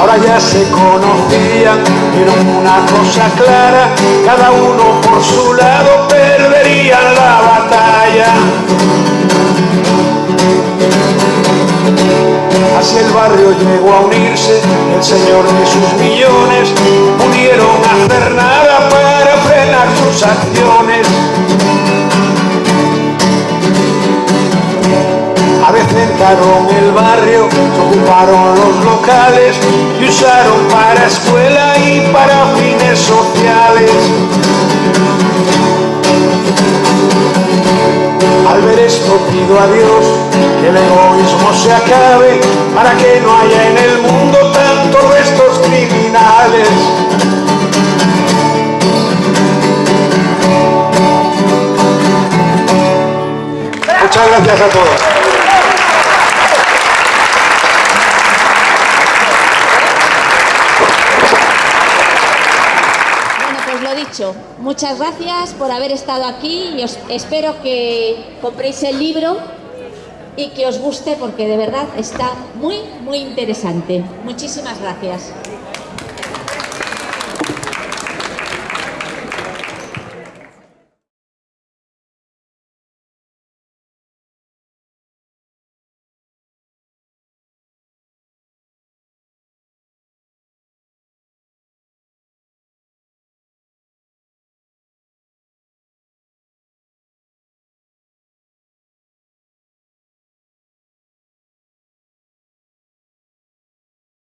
Ahora ya se conocían, vieron una cosa clara, cada uno por su lado perderían la batalla. Así el barrio llegó a unirse, el señor de sus millones pudieron hacer nada para frenar sus acciones. Avecentaron el barrio, ocuparon los locales y usaron para escuela y para fines sociales. Al ver esto pido a Dios que el egoísmo se acabe para que no haya en el mundo tantos de estos criminales. Muchas gracias a todos. Bueno, muchas gracias por haber estado aquí y os espero que compréis el libro y que os guste porque de verdad está muy, muy interesante. Muchísimas gracias.